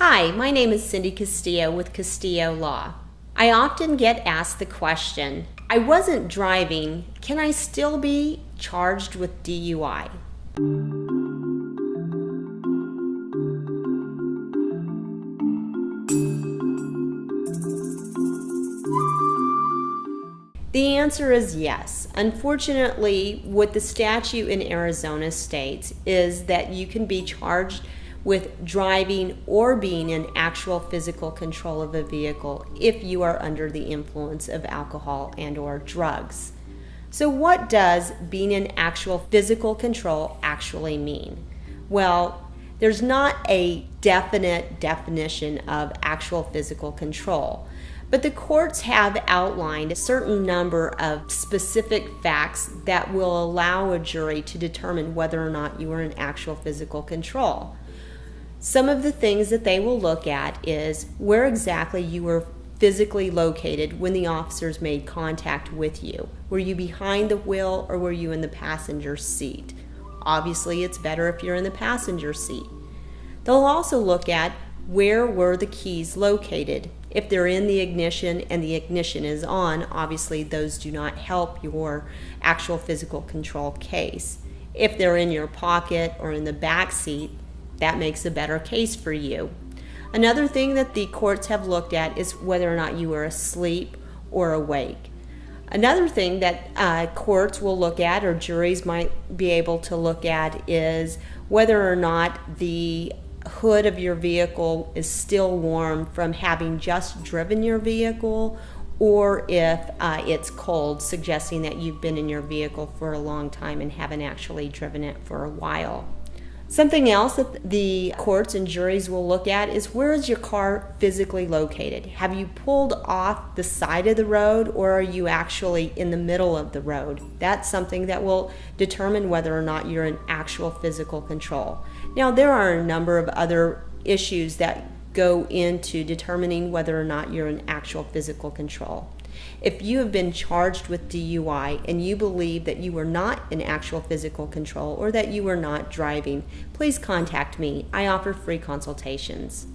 Hi, my name is Cindy Castillo with Castillo Law. I often get asked the question I wasn't driving, can I still be charged with DUI? The answer is yes. Unfortunately, what the statute in Arizona states is that you can be charged with driving or being in actual physical control of a vehicle if you are under the influence of alcohol and or drugs. So what does being in actual physical control actually mean? Well, there's not a definite definition of actual physical control. But the courts have outlined a certain number of specific facts that will allow a jury to determine whether or not you are in actual physical control. Some of the things that they will look at is where exactly you were physically located when the officers made contact with you. Were you behind the wheel or were you in the passenger seat? Obviously, it's better if you're in the passenger seat. They'll also look at where were the keys located. If they're in the ignition and the ignition is on, obviously those do not help your actual physical control case. If they're in your pocket or in the back seat, that makes a better case for you. Another thing that the courts have looked at is whether or not you are asleep or awake. Another thing that uh, courts will look at, or juries might be able to look at, is whether or not the hood of your vehicle is still warm from having just driven your vehicle or if uh, it's cold, suggesting that you've been in your vehicle for a long time and haven't actually driven it for a while. Something else that the courts and juries will look at is where is your car physically located? Have you pulled off the side of the road or are you actually in the middle of the road? That's something that will determine whether or not you're in actual physical control. Now, there are a number of other issues that go into determining whether or not you're in actual physical control. If you have been charged with DUI and you believe that you were not in actual physical control or that you were not driving, please contact me. I offer free consultations.